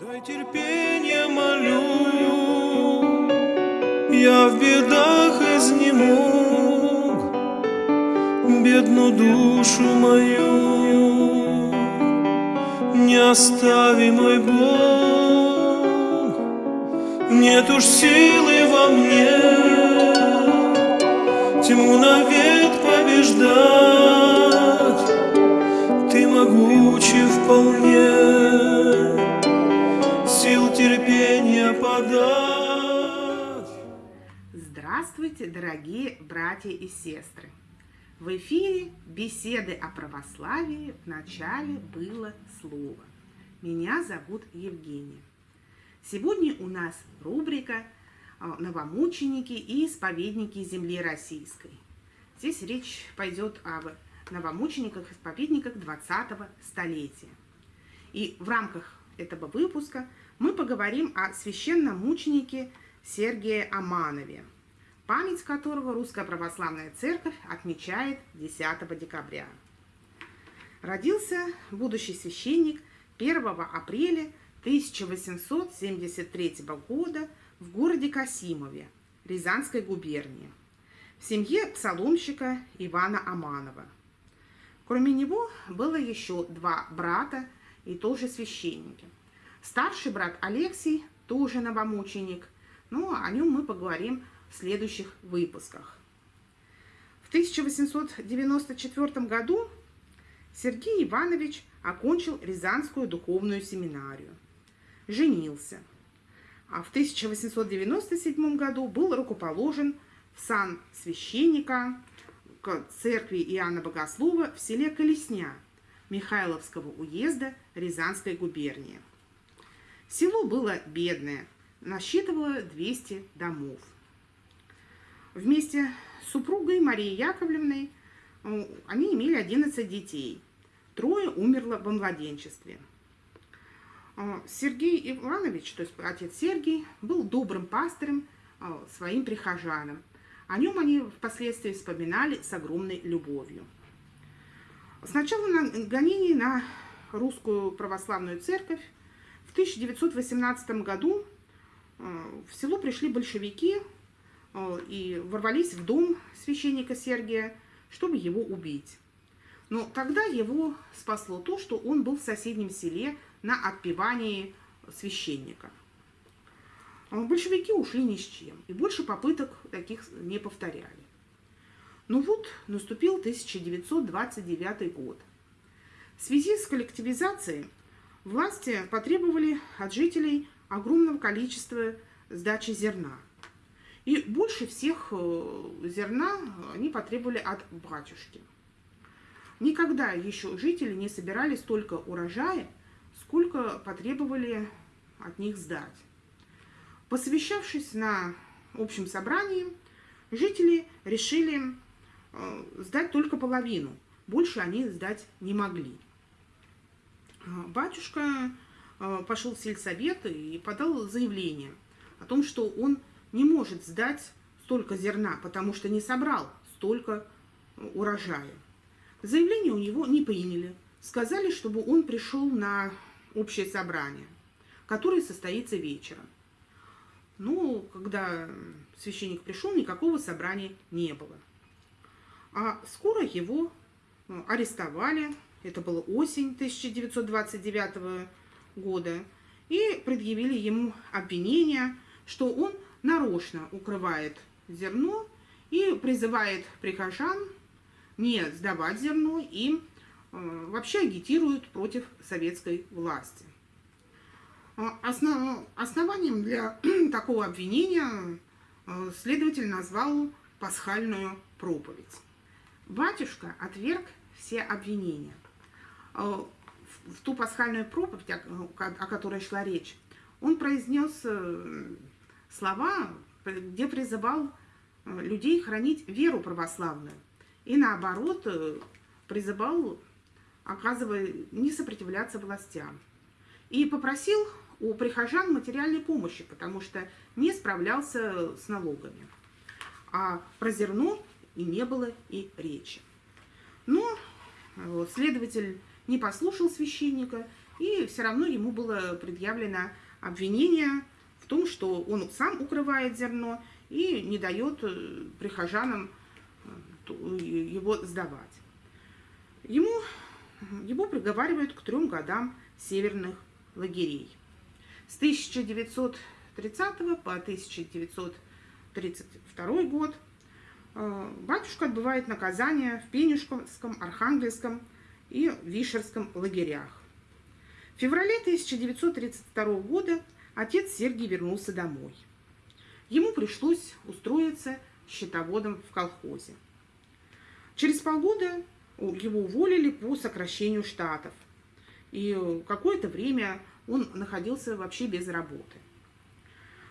Дай терпение молю, я в бедах изнемог, бедную душу мою. Не остави, мой Бог, нет уж силы во мне. Тьму навек побеждать, ты могучий вполне Здравствуйте, дорогие братья и сестры! В эфире беседы о православии в начале было слово. Меня зовут Евгения. Сегодня у нас рубрика а, «Новомученики и исповедники земли российской». Здесь речь пойдет об новомучениках-исповедниках 20-го столетия. И в рамках этого выпуска – мы поговорим о священномученике Сергии Аманове, память которого Русская Православная Церковь отмечает 10 декабря. Родился будущий священник 1 апреля 1873 года в городе Касимове, Рязанской губернии, в семье псаломщика Ивана Аманова. Кроме него было еще два брата и тоже священники. Старший брат Алексей тоже новомученик, но о нем мы поговорим в следующих выпусках. В 1894 году Сергей Иванович окончил Рязанскую духовную семинарию, женился, а в 1897 году был рукоположен в сан священника к церкви Иоанна Богослова в селе Колесня Михайловского уезда Рязанской губернии. Село было бедное, насчитывало 200 домов. Вместе с супругой Марией Яковлевной э, они имели 11 детей. Трое умерло во младенчестве. Э, Сергей Иванович, то есть отец Сергий, был добрым пастырем э, своим прихожанам. О нем они впоследствии вспоминали с огромной любовью. Сначала на гонений на русскую православную церковь в 1918 году в село пришли большевики и ворвались в дом священника Сергия, чтобы его убить. Но тогда его спасло то, что он был в соседнем селе на отпевании священника. Э, большевики ушли ни с чем, и больше попыток таких не повторяли. Ну вот, наступил 1929 год. В связи с коллективизацией Власти потребовали от жителей огромного количества сдачи зерна. И больше всех э, зерна они потребовали от батюшки. Никогда еще жители не собирали столько урожая, сколько потребовали от них сдать. Посовещавшись на общем собрании, жители решили э, сдать только половину, больше они сдать не могли. Батюшка э, пошел в сельсовет и подал заявление о том, что он не может сдать столько зерна, потому что не собрал столько урожая. Заявление у него не приняли. Сказали, чтобы он пришел на общее собрание, которое состоится вечером. Ну, когда священник пришел, никакого собрания не было. А скоро его э, арестовали, это была осень 1929 года, и предъявили ему обвинение, что он нарочно укрывает зерно и призывает прихожан не сдавать зерно и э, вообще агитирует против советской власти. А, основ, основанием для такого обвинения э, следователь назвал пасхальную проповедь. Батюшка отверг все обвинения. Э, в ту пасхальную проповедь, о которой шла речь, он произнес э, слова, где призывал э, людей хранить веру православную. И наоборот, призывал, оказывая, не сопротивляться властям. И попросил у прихожан материальной помощи, потому что не справлялся с налогами. А про зерно и не было и речи. Но следователь не послушал священника И все равно ему было предъявлено обвинение в том, что он сам укрывает зерно и не дает э, прихожанам э, его сдавать. Ему, его приговаривают к трем годам северных лагерей. С 1930 по 1932 год э, батюшка отбывает наказание в Пенюшковском, Архангельском и Вишерском лагерях. В феврале 1932 года отец Сергий вернулся домой. Ему пришлось устроиться счетоводом в колхозе. Через полгода его уволили по сокращению штатов. И какое-то время он находился вообще без работы.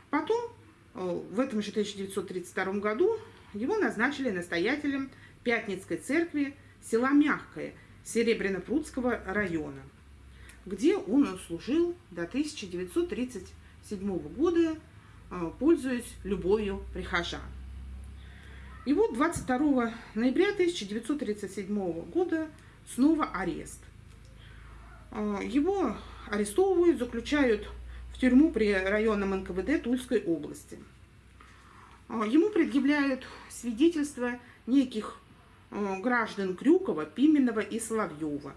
Потом, э, в этом же 1932 году, его назначили настоятелем Пятницкой церкви села Мягкое Серебряно-Прудского района, где он служил до 1937 года, э, пользуясь любовью прихожан. И вот 22 ноября 1937 года снова арест. А, его арестовывают, заключают в тюрьму при районном НКВД Тульской области. А, ему предъявляют свидетельства неких а, граждан Крюкова, Пименова и Соловьева.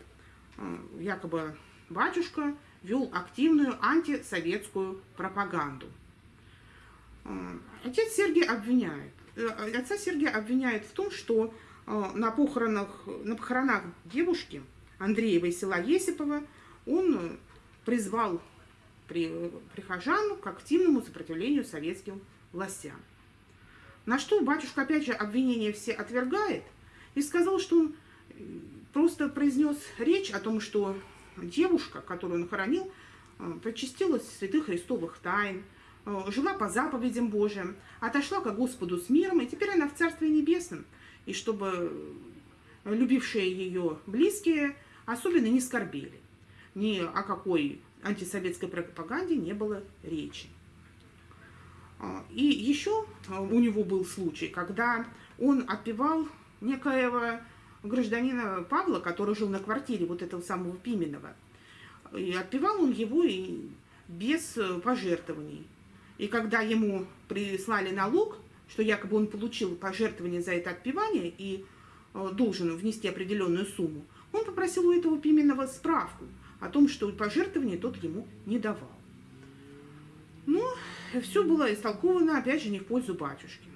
Якобы батюшка вел активную антисоветскую пропаганду. Отец Сергий обвиняет Э, отца Сергия обвиняют в том, что э, на похоронах, на похоронах девушки Андреева из села Есипова он призвал при, прихожан к активному сопротивлению советским властям. На что батюшка опять же обвинения все отвергает и сказал, что он э, просто произнес речь о том, что девушка, которую он хоронил, причастилась святых христовых тайн, Э, жила по заповедям Божьим, отошла к Господу с миром, и теперь она в Царстве Небесном. И чтобы любившие ее близкие особенно не скорбели. Ни о какой антисоветской пропаганде не было речи. А, и еще у него был случай, когда он отпевал некоего гражданина Павла, который жил на квартире вот этого самого Пименова. И отпевал он его и без э, пожертвований. И когда ему прислали налог, что якобы он получил пожертвование за это отпевание и э, должен внести определенную сумму, он попросил у этого Пименова справку о том, что пожертвование тот ему не давал. Ну, все было истолковано, опять же, не в пользу батюшки.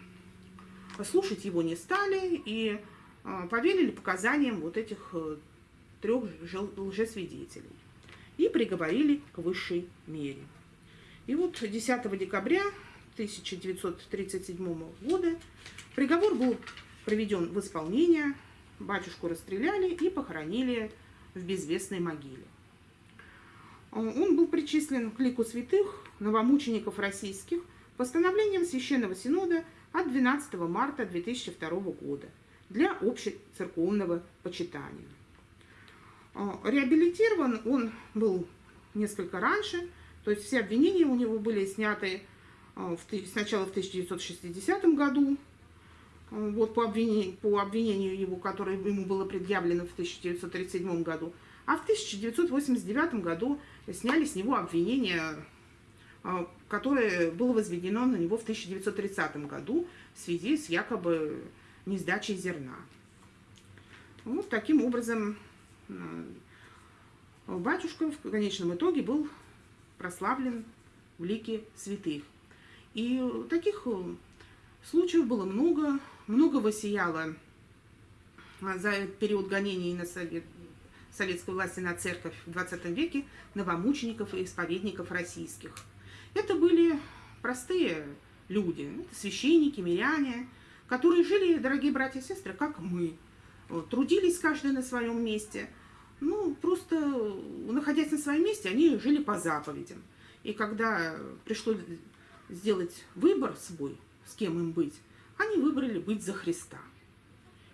Слушать его не стали и поверили показаниям вот этих э, трех лжесвидетелей и приговорили к высшей мере. И вот 10 декабря 1937 года приговор был проведен в исполнение, батюшку расстреляли и похоронили в безвестной могиле. Он был причислен к лику святых новомучеников российских постановлением Священного Синода от 12 марта 2002 года для общецерковного почитания. Реабилитирован он был несколько раньше – то есть все обвинения у него были сняты а, сначала в 1960 году, а, вот по обвинению, по обвинению его, которое ему было предъявлено в 1937 году, а в 1989 году сняли с него обвинение, а, которое было возведено на него в 1930 году в связи с якобы несдачей зерна. Вот таким образом батюшка в конечном итоге был прославлен в лике святых. И таких э, случаев было много, много воссияло а, за период гонений на совет, советской власти на церковь в 20 веке новомучеников и исповедников российских. Это были простые люди, священники, миряне, которые жили, дорогие братья и сестры, как мы, трудились каждый на своем месте – ну, просто находясь на своем месте, они жили по заповедям. И когда пришлось сделать выбор свой, с кем им быть, они выбрали быть за Христа.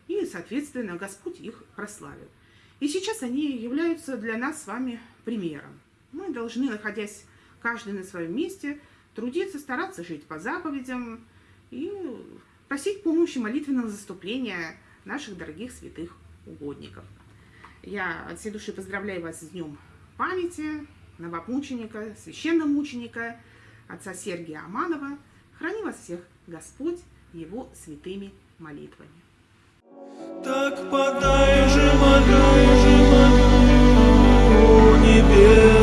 И, соответственно, Господь их прославил. И сейчас они являются для нас с вами примером. Мы должны, находясь каждый на своем месте, трудиться, стараться жить по заповедям и просить помощи молитвенного заступления наших дорогих святых угодников. Я от всей души поздравляю вас с Днем памяти новомученика, священномученика, отца Сергия Аманова. Храни вас всех Господь его святыми молитвами. Так подай же молю, молю небесный